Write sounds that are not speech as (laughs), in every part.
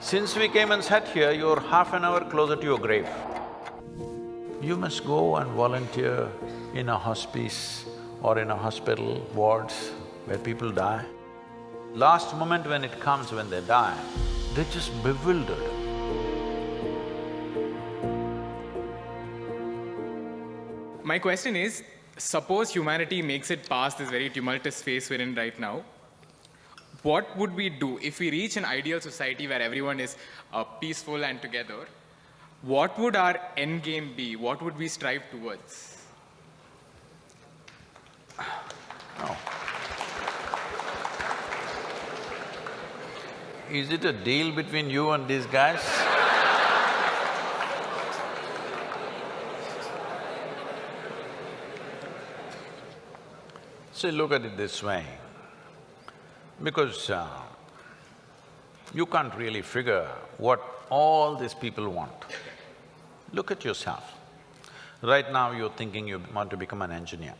Since we came and sat here, you're half an hour closer to your grave. You must go and volunteer in a hospice or in a hospital wards where people die. Last moment when it comes, when they die, they're just bewildered. My question is, suppose humanity makes it past this very tumultuous phase we're in right now, what would we do if we reach an ideal society where everyone is uh, peaceful and together? What would our end game be? What would we strive towards? No. Is it a deal between you and these guys? See, look at it this way, because uh, you can't really figure what all these people want. Look at yourself. Right now you're thinking you want to become an engineer.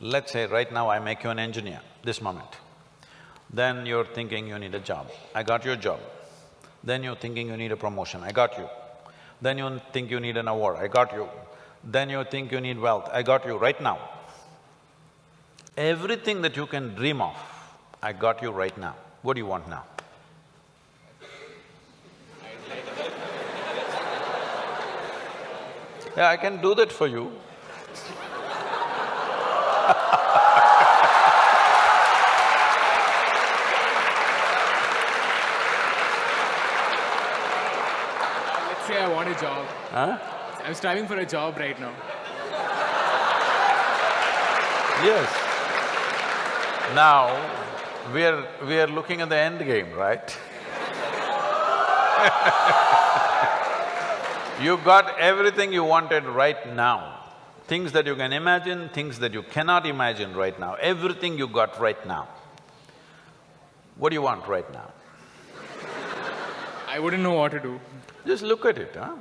Let's say right now I make you an engineer, this moment. Then you're thinking you need a job, I got your job. Then you're thinking you need a promotion, I got you. Then you think you need an award, I got you. Then you think you need wealth, I got you right now. Everything that you can dream of, I got you right now. What do you want now? Yeah, I can do that for you. Let's say I want a job. Huh? I'm striving for a job right now. Yes. Now, we are… we are looking at the end game, right? (laughs) You got everything you wanted right now. Things that you can imagine, things that you cannot imagine right now, everything you got right now. What do you want right now? I wouldn't know what to do. Just look at it, huh?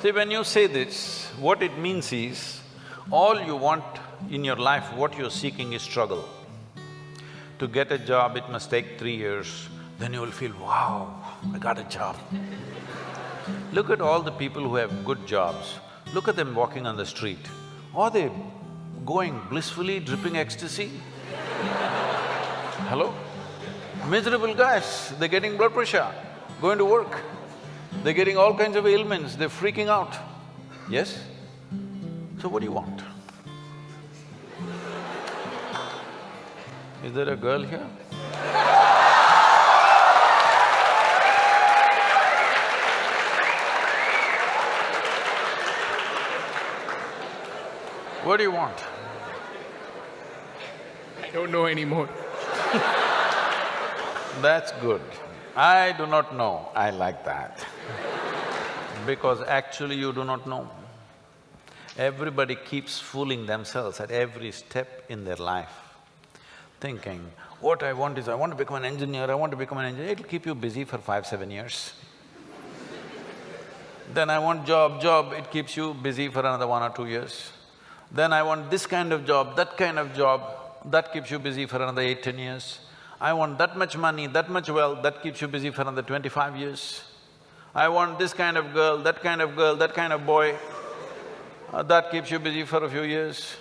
See, when you say this, what it means is, all you want in your life, what you're seeking is struggle. To get a job, it must take three years, then you will feel, wow, I got a job. Look at all the people who have good jobs, look at them walking on the street. Are they going blissfully, dripping ecstasy? Hello? Miserable guys, they're getting blood pressure, going to work. They're getting all kinds of ailments, they're freaking out. Yes? So what do you want? Is there a girl here? What do you want? I don't know anymore. That's good. I do not know, I like that. because actually you do not know. Everybody keeps fooling themselves at every step in their life, thinking, what I want is, I want to become an engineer, I want to become an engineer, it'll keep you busy for five, seven years. (laughs) then I want job, job, it keeps you busy for another one or two years. Then I want this kind of job, that kind of job, that keeps you busy for another eight, ten years. I want that much money, that much wealth, that keeps you busy for another twenty-five years. I want this kind of girl, that kind of girl, that kind of boy, uh, that keeps you busy for a few years.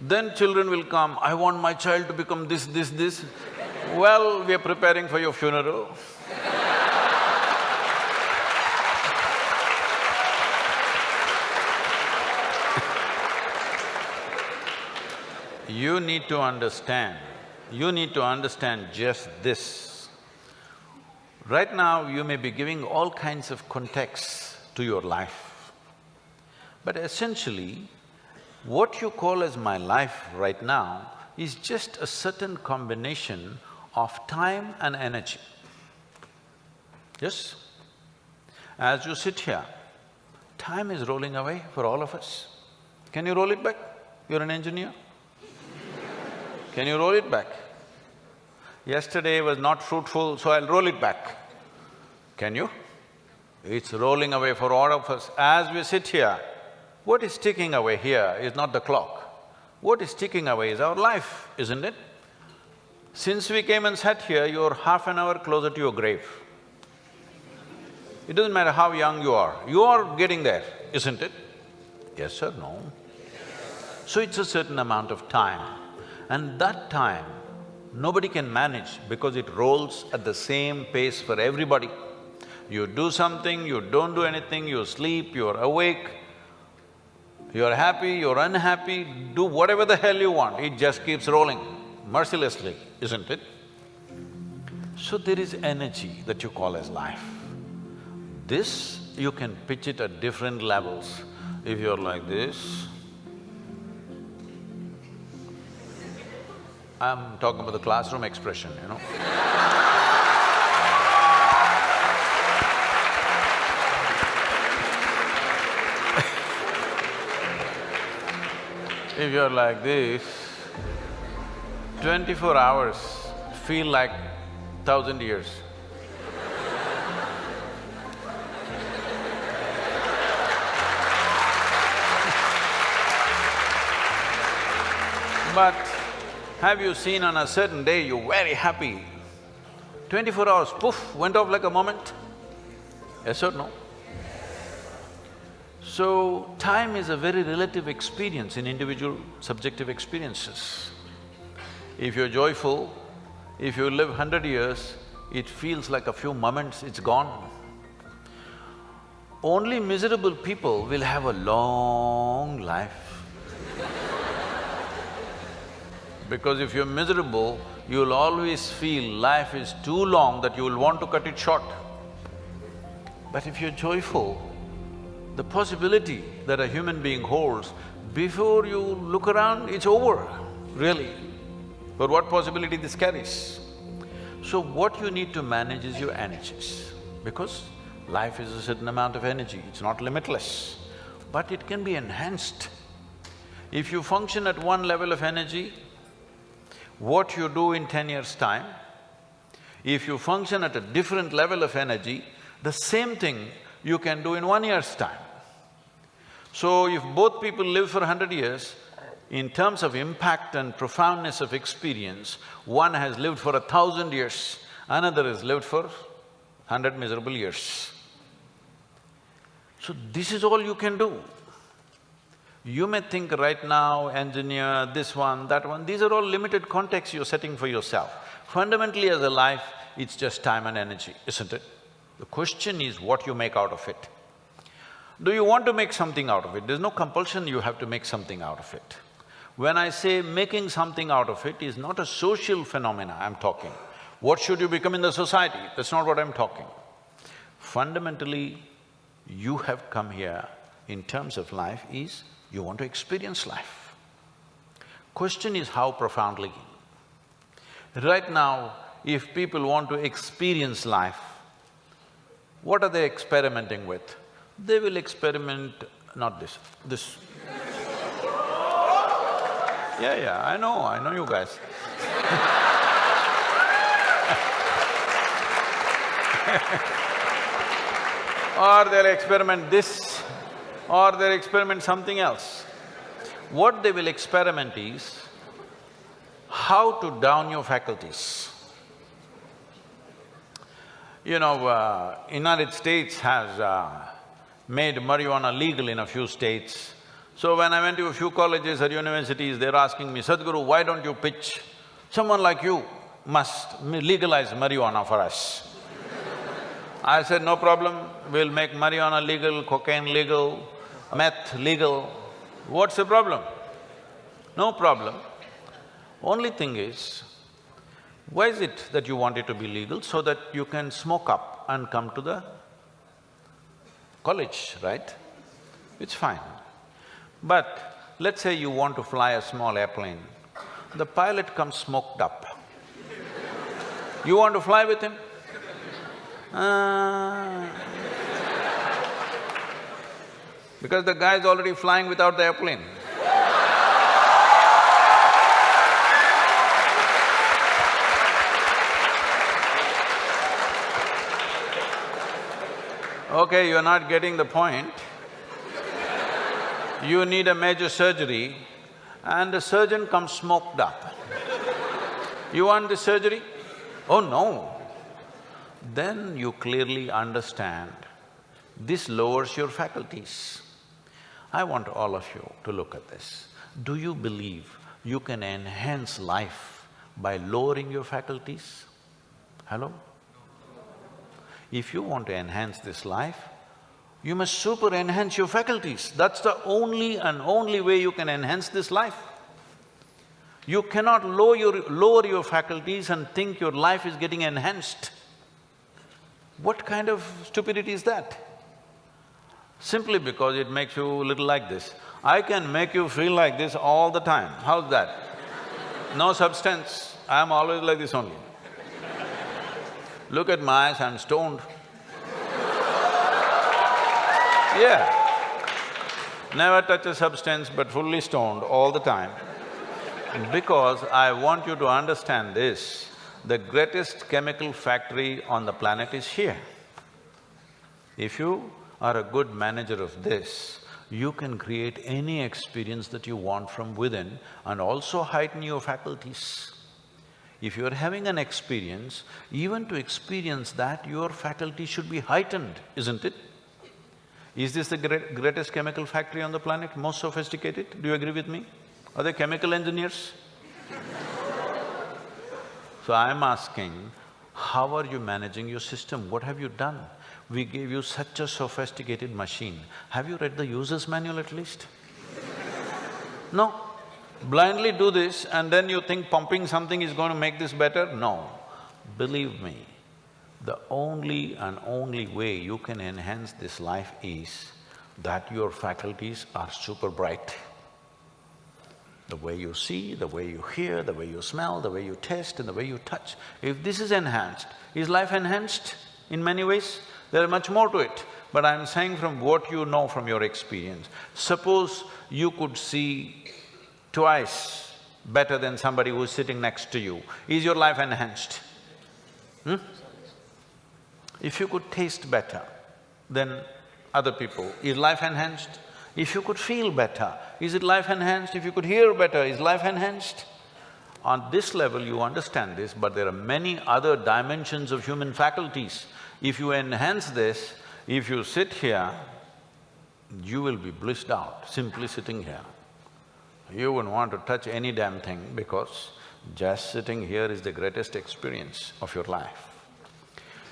Then children will come, I want my child to become this, this, this. Well, we are preparing for your funeral. You need to understand, you need to understand just this. Right now, you may be giving all kinds of contexts to your life. But essentially, what you call as my life right now is just a certain combination of time and energy. Yes? As you sit here, time is rolling away for all of us. Can you roll it back? You're an engineer. (laughs) Can you roll it back? Yesterday was not fruitful, so I'll roll it back. Can you? It's rolling away for all of us. As we sit here, what is ticking away here is not the clock. What is ticking away is our life, isn't it? Since we came and sat here, you're half an hour closer to your grave. It doesn't matter how young you are, you are getting there, isn't it? Yes or no? So it's a certain amount of time. And that time, nobody can manage because it rolls at the same pace for everybody. You do something, you don't do anything, you sleep, you're awake, you're happy, you're unhappy, do whatever the hell you want, it just keeps rolling mercilessly, isn't it? So there is energy that you call as life. This, you can pitch it at different levels. If you're like this, I'm talking about the classroom expression, you know If you're like this, twenty-four hours feel like thousand years. But have you seen on a certain day you're very happy, twenty-four hours, poof, went off like a moment? Yes or no? So, time is a very relative experience in individual subjective experiences. If you're joyful, if you live hundred years, it feels like a few moments, it's gone. Only miserable people will have a long life. because if you're miserable, you'll always feel life is too long that you will want to cut it short. But if you're joyful, the possibility that a human being holds, before you look around, it's over, really. But what possibility this carries? So what you need to manage is your energies, because life is a certain amount of energy, it's not limitless, but it can be enhanced. If you function at one level of energy, what you do in ten years' time, if you function at a different level of energy, the same thing you can do in one year's time. So if both people live for hundred years, in terms of impact and profoundness of experience, one has lived for a thousand years, another has lived for hundred miserable years. So this is all you can do. You may think right now, engineer, this one, that one, these are all limited contexts you're setting for yourself. Fundamentally as a life, it's just time and energy, isn't it? The question is what you make out of it. Do you want to make something out of it? There's no compulsion you have to make something out of it. When I say making something out of it is not a social phenomena I'm talking. What should you become in the society? That's not what I'm talking. Fundamentally, you have come here in terms of life is you want to experience life. Question is how profoundly. Right now, if people want to experience life, what are they experimenting with? They will experiment, not this, this. yeah, yeah, I know, I know you guys (laughs) or they'll experiment this, or they'll experiment something else. What they will experiment is how to down your faculties. You know, uh, United States has uh, made marijuana legal in a few states. So when I went to a few colleges or universities, they're asking me, Sadhguru, why don't you pitch? Someone like you must legalize marijuana for us. (laughs) I said, no problem, we'll make marijuana legal, cocaine legal, meth legal. What's the problem? No problem. Only thing is, why is it that you want it to be legal? So that you can smoke up and come to the college, right? It's fine. But let's say you want to fly a small airplane, the pilot comes smoked up. You want to fly with him? Uh, because the guy is already flying without the airplane. Okay, you're not getting the point. You need a major surgery and the surgeon comes smoked up. you want this surgery? Oh no. Then you clearly understand this lowers your faculties. I want all of you to look at this. Do you believe you can enhance life by lowering your faculties? Hello? If you want to enhance this life, you must super enhance your faculties. That's the only and only way you can enhance this life. You cannot lower your, lower your faculties and think your life is getting enhanced. What kind of stupidity is that? Simply because it makes you little like this. I can make you feel like this all the time, how's that? No substance, I'm always like this only. Look at my eyes, I'm stoned. Yeah. Never touch a substance but fully stoned all the time. Because I want you to understand this, the greatest chemical factory on the planet is here. If you are a good manager of this, you can create any experience that you want from within and also heighten your faculties. If you're having an experience, even to experience that, your faculty should be heightened, isn't it? Is this the great, greatest chemical factory on the planet, most sophisticated? Do you agree with me? Are they chemical engineers? (laughs) so I'm asking, how are you managing your system? What have you done? We gave you such a sophisticated machine. Have you read the user's manual at least? (laughs) no. Blindly do this and then you think pumping something is going to make this better? No. Believe me, the only and only way you can enhance this life is that your faculties are super bright. The way you see, the way you hear, the way you smell, the way you taste and the way you touch. If this is enhanced, is life enhanced in many ways? There is much more to it, but I'm saying from what you know from your experience. Suppose you could see twice better than somebody who's sitting next to you, is your life enhanced? Hmm? If you could taste better than other people, is life enhanced? If you could feel better, is it life enhanced? If you could hear better, is life enhanced? On this level you understand this, but there are many other dimensions of human faculties if you enhance this, if you sit here, you will be blissed out simply sitting here. You wouldn't want to touch any damn thing because just sitting here is the greatest experience of your life.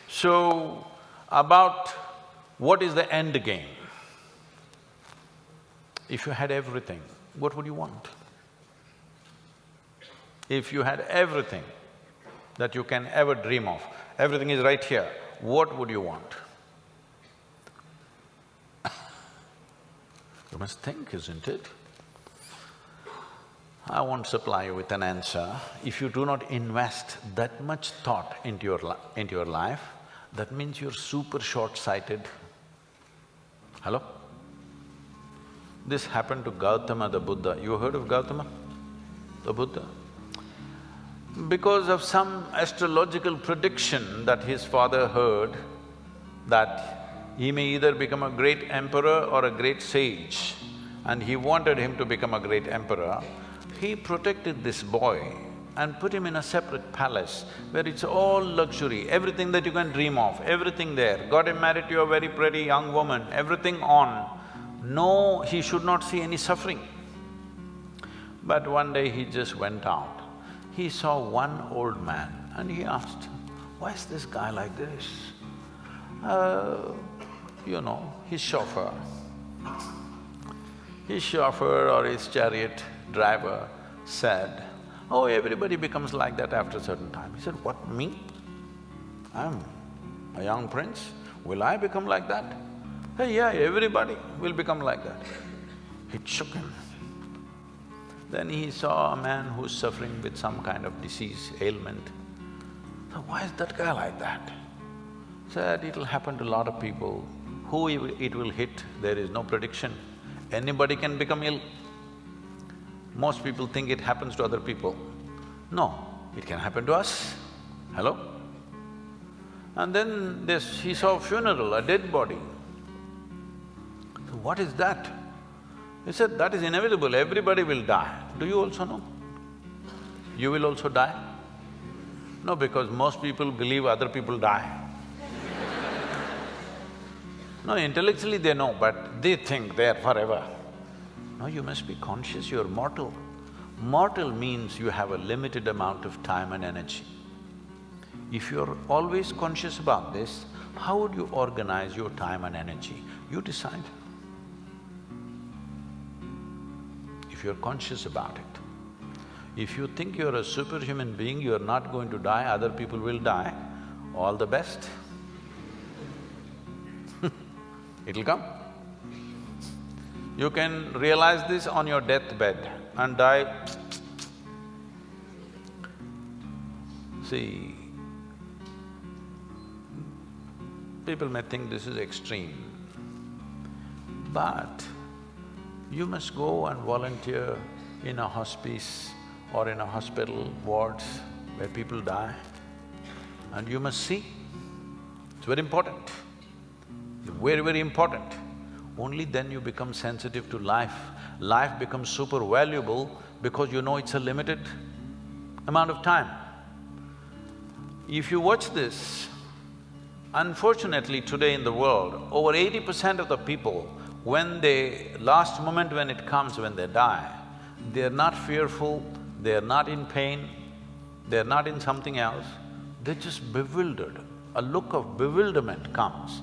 So, about what is the end game? If you had everything, what would you want? If you had everything that you can ever dream of, everything is right here, what would you want? (laughs) you must think, isn't it? I won't supply you with an answer. If you do not invest that much thought into your, into your life, that means you're super short-sighted. Hello? This happened to Gautama the Buddha. You heard of Gautama, the Buddha? because of some astrological prediction that his father heard that he may either become a great emperor or a great sage, and he wanted him to become a great emperor, he protected this boy and put him in a separate palace where it's all luxury, everything that you can dream of, everything there. Got him married to a very pretty young woman, everything on. No, he should not see any suffering. But one day he just went out he saw one old man and he asked, why is this guy like this? Uh, you know, his chauffeur. His chauffeur or his chariot driver said, oh, everybody becomes like that after a certain time. He said, what, me? I'm a young prince, will I become like that? Hey, yeah, everybody will become like that. It shook him. Then he saw a man who's suffering with some kind of disease, ailment. So why is that guy like that? Said it'll happen to a lot of people. Who it will hit, there is no prediction. Anybody can become ill. Most people think it happens to other people. No, it can happen to us. Hello? And then this, he saw a funeral, a dead body. So what is that? He said, that is inevitable, everybody will die. Do you also know? You will also die? No, because most people believe other people die. (laughs) no, intellectually they know, but they think they're forever. No, you must be conscious you're mortal. Mortal means you have a limited amount of time and energy. If you're always conscious about this, how would you organize your time and energy? You decide. If you're conscious about it. If you think you're a superhuman being, you're not going to die, other people will die, all the best. (laughs) It'll come. You can realize this on your deathbed and die. See, people may think this is extreme, but you must go and volunteer in a hospice or in a hospital wards where people die and you must see. It's very important, very, very important. Only then you become sensitive to life. Life becomes super valuable because you know it's a limited amount of time. If you watch this, unfortunately today in the world, over eighty percent of the people, when they… last moment when it comes, when they die, they're not fearful, they're not in pain, they're not in something else, they're just bewildered. A look of bewilderment comes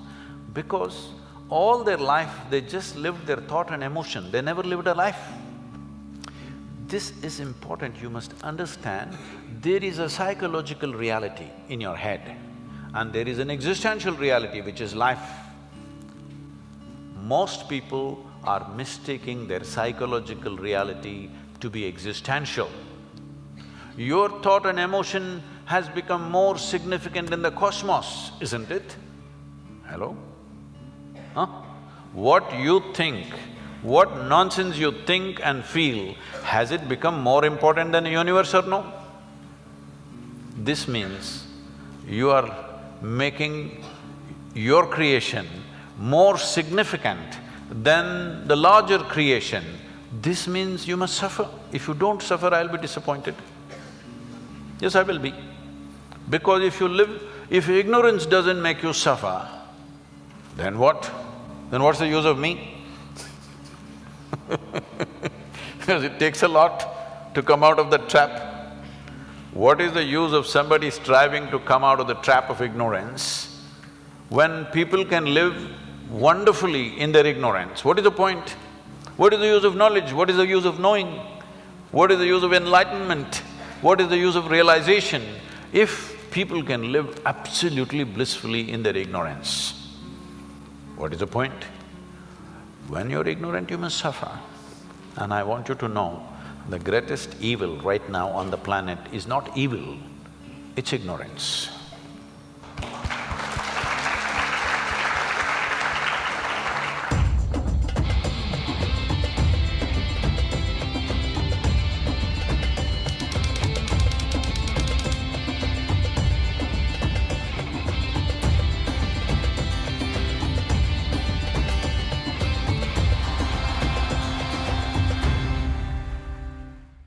because all their life they just lived their thought and emotion, they never lived a life. This is important, you must understand, there is a psychological reality in your head and there is an existential reality which is life. Most people are mistaking their psychological reality to be existential. Your thought and emotion has become more significant in the cosmos, isn't it? Hello? Huh? What you think, what nonsense you think and feel, has it become more important than the universe or no? This means you are making your creation more significant than the larger creation. This means you must suffer. If you don't suffer, I'll be disappointed. Yes, I will be. Because if you live… if ignorance doesn't make you suffer, then what? Then what's the use of me? because (laughs) it takes a lot to come out of the trap. What is the use of somebody striving to come out of the trap of ignorance when people can live wonderfully in their ignorance? What is the point? What is the use of knowledge? What is the use of knowing? What is the use of enlightenment? What is the use of realization if people can live absolutely blissfully in their ignorance? What is the point? When you're ignorant, you must suffer. And I want you to know, the greatest evil right now on the planet is not evil, it's ignorance.